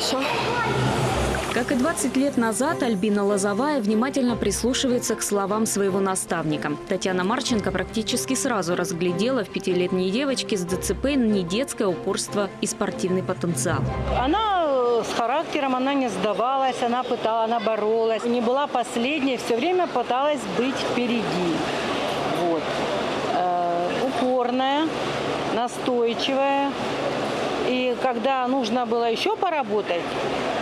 хорошо. Как и 20 лет назад, Альбина Лозовая внимательно прислушивается к словам своего наставника. Татьяна Марченко практически сразу разглядела в пятилетней девочке с ДЦП не детское упорство и спортивный потенциал. Она э, с характером, она не сдавалась, она пыталась, она боролась. Не была последней, все время пыталась быть впереди. Вот. Э, упорная, настойчивая. Когда нужно было еще поработать,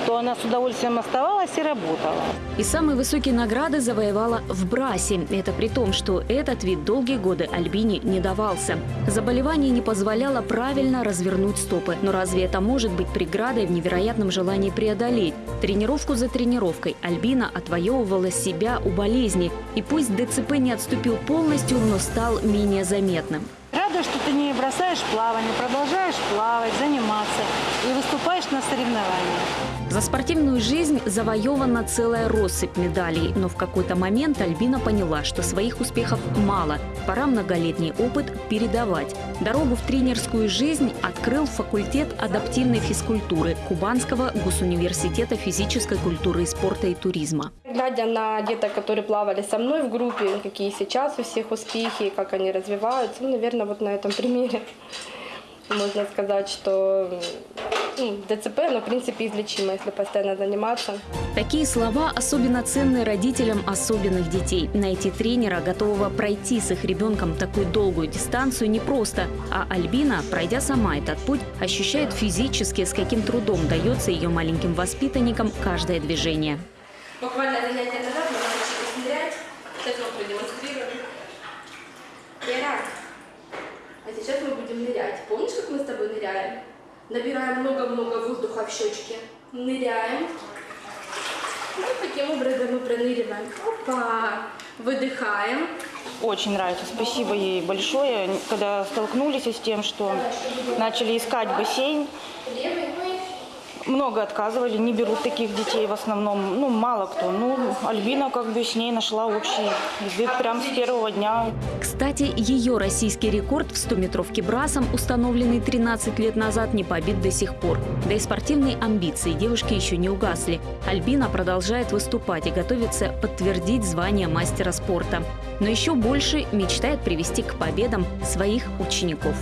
то она с удовольствием оставалась и работала. И самые высокие награды завоевала в Брасе. Это при том, что этот вид долгие годы Альбине не давался. Заболевание не позволяло правильно развернуть стопы. Но разве это может быть преградой в невероятном желании преодолеть? Тренировку за тренировкой Альбина отвоевывала себя у болезни. И пусть ДЦП не отступил полностью, но стал менее заметным. Рада, что ты не бросаешь плавание, продолжаешь плавать, заниматься и выступаешь на соревнованиях. За спортивную жизнь завоевана целая россыпь медалей, но в какой-то момент Альбина поняла, что своих успехов мало. Пора многолетний опыт передавать. Дорогу в тренерскую жизнь открыл факультет адаптивной физкультуры Кубанского госуниверситета физической культуры и спорта и туризма. Глядя на деток, которые плавали со мной в группе, какие сейчас у всех успехи, как они развиваются, ну, наверное, вот на этом примере можно сказать, что ну, ДЦП, оно, в принципе, излечимо, если постоянно заниматься. Такие слова особенно ценны родителям особенных детей. Найти тренера, готового пройти с их ребенком такую долгую дистанцию, непросто. А Альбина, пройдя сама этот путь, ощущает физически, с каким трудом дается ее маленьким воспитанникам каждое движение. Буквально занятие назад мы научились нырять. Сейчас мы продемонстрируем. Итак, а сейчас мы будем нырять. Помнишь, как мы с тобой ныряем? Набираем много-много воздуха в щечки. Ныряем. И таким образом мы проныриваем. Опа! Выдыхаем. Очень нравится. Спасибо ей большое. Когда столкнулись с тем, что начали искать бассейн, много отказывали, не берут таких детей в основном, ну, мало кто. Ну, Альбина как бы с ней нашла общий язык прямо с первого дня. Кстати, ее российский рекорд в 100-метровке брасом, установленный 13 лет назад, не побит до сих пор. Да и спортивные амбиции девушки еще не угасли. Альбина продолжает выступать и готовится подтвердить звание мастера спорта. Но еще больше мечтает привести к победам своих учеников.